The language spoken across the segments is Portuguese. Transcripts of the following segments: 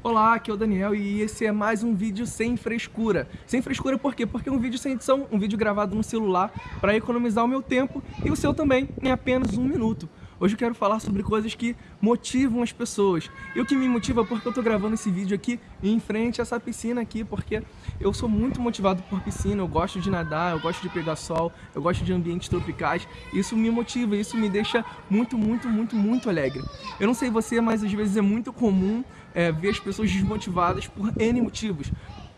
Olá, aqui é o Daniel e esse é mais um vídeo sem frescura. Sem frescura por quê? Porque é um vídeo sem edição, um vídeo gravado no celular para economizar o meu tempo e o seu também em apenas um minuto. Hoje eu quero falar sobre coisas que motivam as pessoas. E o que me motiva é porque eu tô gravando esse vídeo aqui em frente a essa piscina aqui, porque eu sou muito motivado por piscina, eu gosto de nadar, eu gosto de pegar sol, eu gosto de ambientes tropicais. Isso me motiva, isso me deixa muito, muito, muito, muito alegre. Eu não sei você, mas às vezes é muito comum é, ver as pessoas desmotivadas por N motivos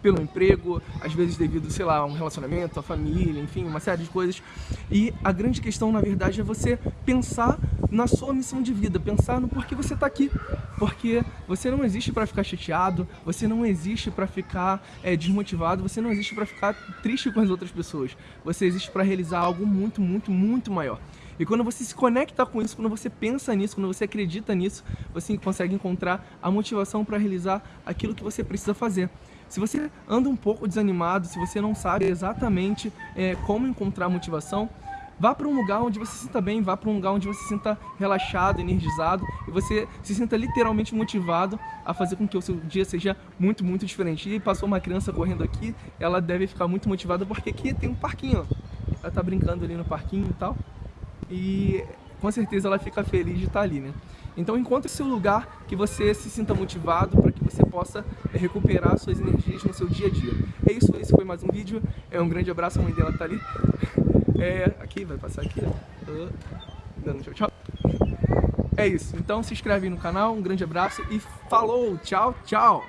pelo emprego, às vezes devido, sei lá, a um relacionamento, a família, enfim, uma série de coisas. E a grande questão, na verdade, é você pensar na sua missão de vida, pensar no porquê você está aqui. Porque você não existe para ficar chateado, você não existe para ficar é, desmotivado, você não existe para ficar triste com as outras pessoas. Você existe para realizar algo muito, muito, muito maior. E quando você se conecta com isso, quando você pensa nisso, quando você acredita nisso, você consegue encontrar a motivação para realizar aquilo que você precisa fazer. Se você anda um pouco desanimado, se você não sabe exatamente é, como encontrar motivação, vá para um lugar onde você se sinta bem, vá para um lugar onde você se sinta relaxado, energizado e você se sinta literalmente motivado a fazer com que o seu dia seja muito, muito diferente. E passou uma criança correndo aqui, ela deve ficar muito motivada porque aqui tem um parquinho. Ela tá brincando ali no parquinho e tal. E com certeza ela fica feliz de estar ali, né? Então encontre seu lugar que você se sinta motivado para que você possa recuperar suas energias no seu dia a dia. É isso, esse foi mais um vídeo. É um grande abraço, a mãe dela tá ali. É, aqui, vai passar aqui, ó. Dando tchau, tchau. É isso, então se inscreve no canal, um grande abraço e falou, tchau, tchau!